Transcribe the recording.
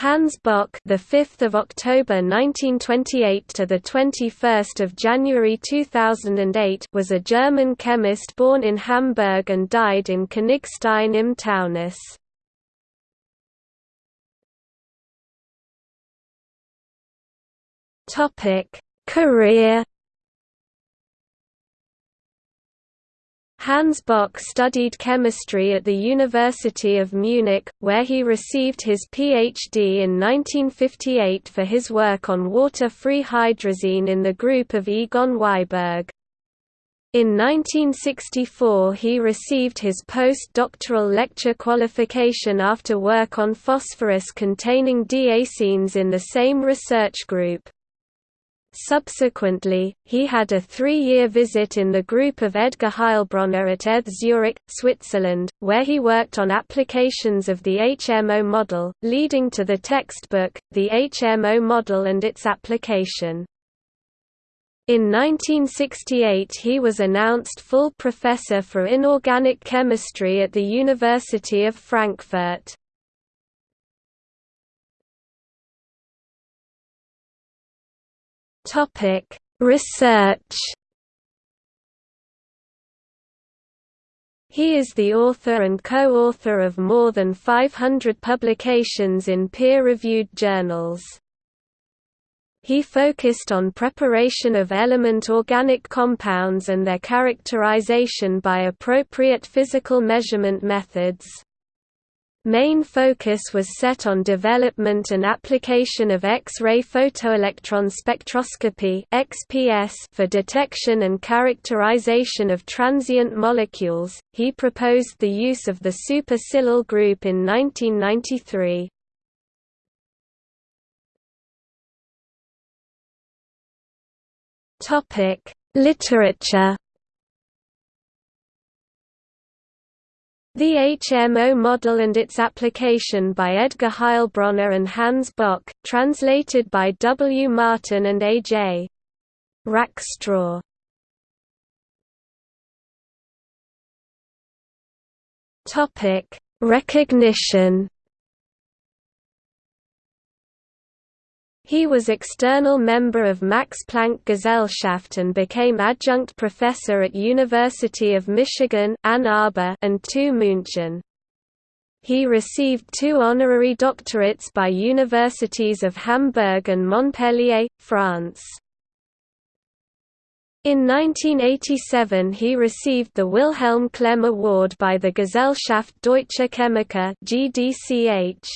Hans Bock, the 5th of October 1928 to the 21st of January 2008, was a German chemist born in Hamburg and died in Königstein im Taunus. Topic: Career Hans Bock studied chemistry at the University of Munich, where he received his PhD in 1958 for his work on water-free hydrazine in the group of Egon Wiberg. In 1964 he received his post-doctoral lecture qualification after work on phosphorus-containing diazenes in the same research group. Subsequently, he had a three-year visit in the group of Edgar Heilbronner at ETH Zurich, Switzerland, where he worked on applications of the HMO model, leading to the textbook, The HMO Model and its Application. In 1968 he was announced full professor for inorganic chemistry at the University of Frankfurt. Topic: Research. He is the author and co-author of more than 500 publications in peer-reviewed journals. He focused on preparation of element organic compounds and their characterization by appropriate physical measurement methods. Main focus was set on development and application of X-ray photoelectron spectroscopy (XPS) for detection and characterization of transient molecules. He proposed the use of the supersilyl group in 1993. Topic: Literature The HMO model and its application by Edgar Heilbronner and Hans Bock, translated by W. Martin and A. J. Rackstraw. Recognition He was external member of Max Planck Gesellschaft and became adjunct professor at University of Michigan, Ann Arbor and TU München. He received two honorary doctorates by universities of Hamburg and Montpellier, France. In 1987 he received the Wilhelm Klemm Award by the Gesellschaft Deutscher Chemiker GDCH.